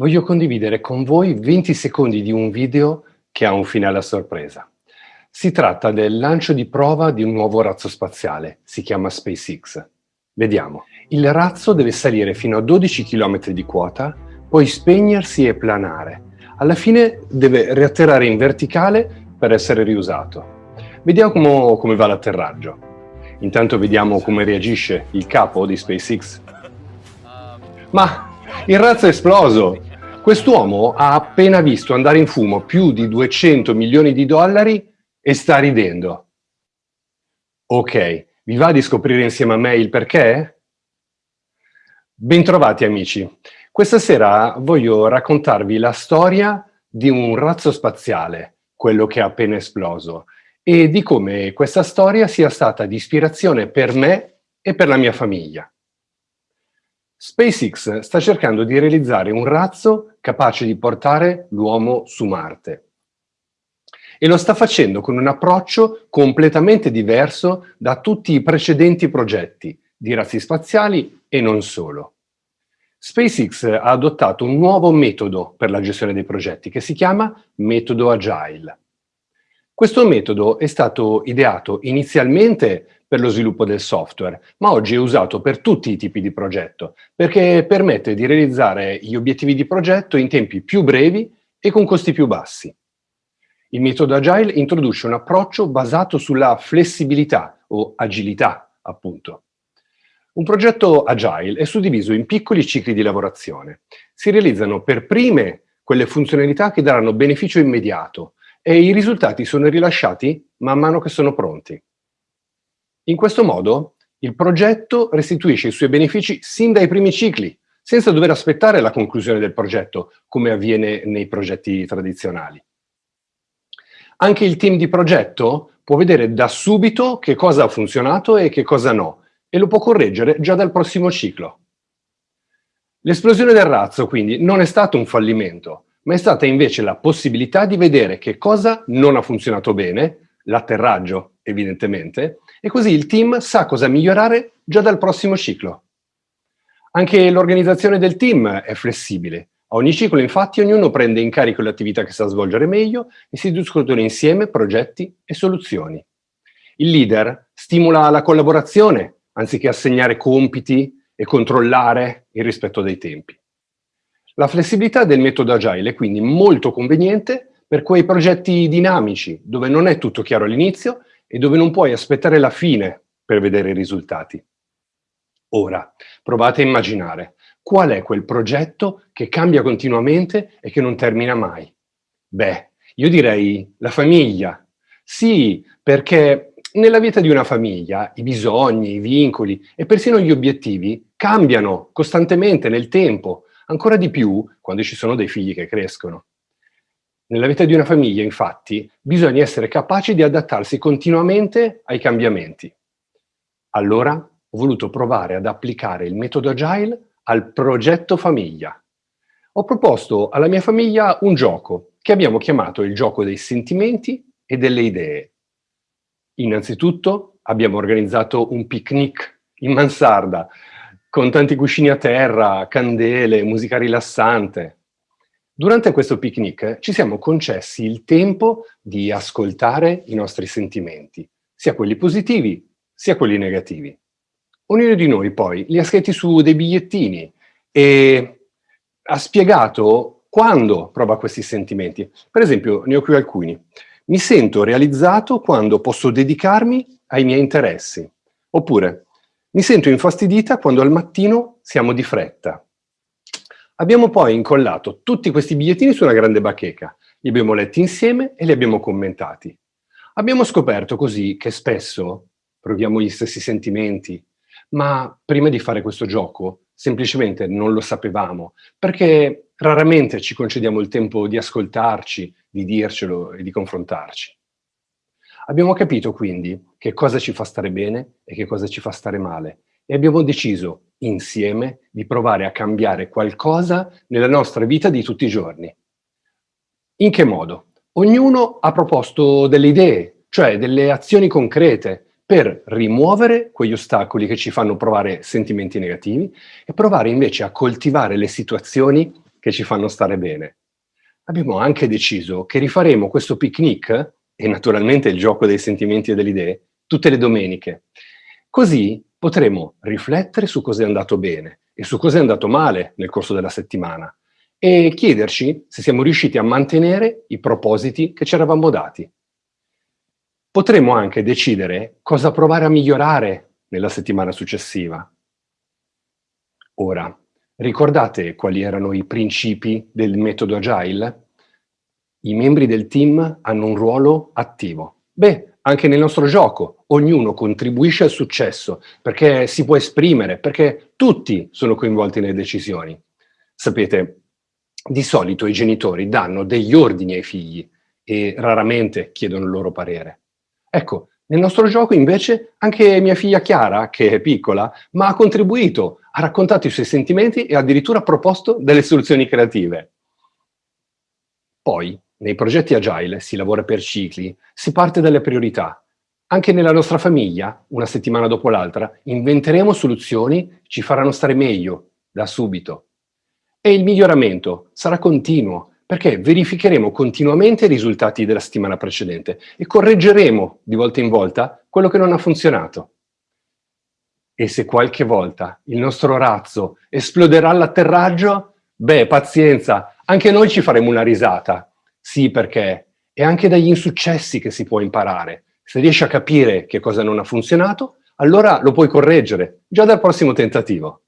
Voglio condividere con voi 20 secondi di un video che ha un finale a sorpresa. Si tratta del lancio di prova di un nuovo razzo spaziale, si chiama SpaceX. Vediamo. Il razzo deve salire fino a 12 km di quota, poi spegnersi e planare. Alla fine deve riatterrare in verticale per essere riusato. Vediamo come va l'atterraggio. Intanto vediamo come reagisce il capo di SpaceX. Ma il razzo è esploso! Quest'uomo ha appena visto andare in fumo più di 200 milioni di dollari e sta ridendo. Ok, vi va di scoprire insieme a me il perché? Bentrovati amici. Questa sera voglio raccontarvi la storia di un razzo spaziale, quello che è appena esploso, e di come questa storia sia stata di ispirazione per me e per la mia famiglia. SpaceX sta cercando di realizzare un razzo capace di portare l'uomo su Marte. E lo sta facendo con un approccio completamente diverso da tutti i precedenti progetti di razzi spaziali e non solo. SpaceX ha adottato un nuovo metodo per la gestione dei progetti che si chiama metodo Agile. Questo metodo è stato ideato inizialmente per lo sviluppo del software, ma oggi è usato per tutti i tipi di progetto, perché permette di realizzare gli obiettivi di progetto in tempi più brevi e con costi più bassi. Il metodo Agile introduce un approccio basato sulla flessibilità o agilità, appunto. Un progetto Agile è suddiviso in piccoli cicli di lavorazione. Si realizzano per prime quelle funzionalità che daranno beneficio immediato e i risultati sono rilasciati man mano che sono pronti. In questo modo il progetto restituisce i suoi benefici sin dai primi cicli, senza dover aspettare la conclusione del progetto, come avviene nei progetti tradizionali. Anche il team di progetto può vedere da subito che cosa ha funzionato e che cosa no, e lo può correggere già dal prossimo ciclo. L'esplosione del razzo quindi non è stato un fallimento, ma è stata invece la possibilità di vedere che cosa non ha funzionato bene, l'atterraggio evidentemente, e così il team sa cosa migliorare già dal prossimo ciclo. Anche l'organizzazione del team è flessibile. A ogni ciclo infatti ognuno prende in carico le attività che sa svolgere meglio e si discutono insieme progetti e soluzioni. Il leader stimola la collaborazione anziché assegnare compiti e controllare il rispetto dei tempi. La flessibilità del metodo Agile è quindi molto conveniente per quei progetti dinamici, dove non è tutto chiaro all'inizio e dove non puoi aspettare la fine per vedere i risultati. Ora, provate a immaginare qual è quel progetto che cambia continuamente e che non termina mai. Beh, io direi la famiglia. Sì, perché nella vita di una famiglia i bisogni, i vincoli e persino gli obiettivi cambiano costantemente nel tempo, ancora di più quando ci sono dei figli che crescono. Nella vita di una famiglia, infatti, bisogna essere capaci di adattarsi continuamente ai cambiamenti. Allora ho voluto provare ad applicare il metodo Agile al progetto famiglia. Ho proposto alla mia famiglia un gioco che abbiamo chiamato il gioco dei sentimenti e delle idee. Innanzitutto abbiamo organizzato un picnic in mansarda, con tanti cuscini a terra, candele, musica rilassante. Durante questo picnic ci siamo concessi il tempo di ascoltare i nostri sentimenti, sia quelli positivi sia quelli negativi. Ognuno di noi poi li ha scritti su dei bigliettini e ha spiegato quando prova questi sentimenti. Per esempio, ne ho qui alcuni. Mi sento realizzato quando posso dedicarmi ai miei interessi. Oppure, mi sento infastidita quando al mattino siamo di fretta. Abbiamo poi incollato tutti questi bigliettini su una grande bacheca, li abbiamo letti insieme e li abbiamo commentati. Abbiamo scoperto così che spesso proviamo gli stessi sentimenti, ma prima di fare questo gioco semplicemente non lo sapevamo, perché raramente ci concediamo il tempo di ascoltarci, di dircelo e di confrontarci. Abbiamo capito quindi che cosa ci fa stare bene e che cosa ci fa stare male e abbiamo deciso insieme di provare a cambiare qualcosa nella nostra vita di tutti i giorni. In che modo? Ognuno ha proposto delle idee, cioè delle azioni concrete per rimuovere quegli ostacoli che ci fanno provare sentimenti negativi e provare invece a coltivare le situazioni che ci fanno stare bene. Abbiamo anche deciso che rifaremo questo picnic, e naturalmente il gioco dei sentimenti e delle idee, tutte le domeniche. Così potremo riflettere su cosa è andato bene e su cosa è andato male nel corso della settimana e chiederci se siamo riusciti a mantenere i propositi che ci eravamo dati. Potremmo anche decidere cosa provare a migliorare nella settimana successiva. Ora, ricordate quali erano i principi del metodo Agile? I membri del team hanno un ruolo attivo. Beh, anche nel nostro gioco, ognuno contribuisce al successo perché si può esprimere, perché tutti sono coinvolti nelle decisioni. Sapete, di solito i genitori danno degli ordini ai figli e raramente chiedono il loro parere. Ecco, nel nostro gioco invece anche mia figlia Chiara, che è piccola, ma ha contribuito, ha raccontato i suoi sentimenti e addirittura proposto delle soluzioni creative. Poi, nei progetti agile si lavora per cicli, si parte dalle priorità. Anche nella nostra famiglia, una settimana dopo l'altra, inventeremo soluzioni che ci faranno stare meglio, da subito. E il miglioramento sarà continuo, perché verificheremo continuamente i risultati della settimana precedente e correggeremo di volta in volta quello che non ha funzionato. E se qualche volta il nostro razzo esploderà all'atterraggio, beh, pazienza, anche noi ci faremo una risata. Sì, perché è anche dagli insuccessi che si può imparare. Se riesci a capire che cosa non ha funzionato, allora lo puoi correggere già dal prossimo tentativo.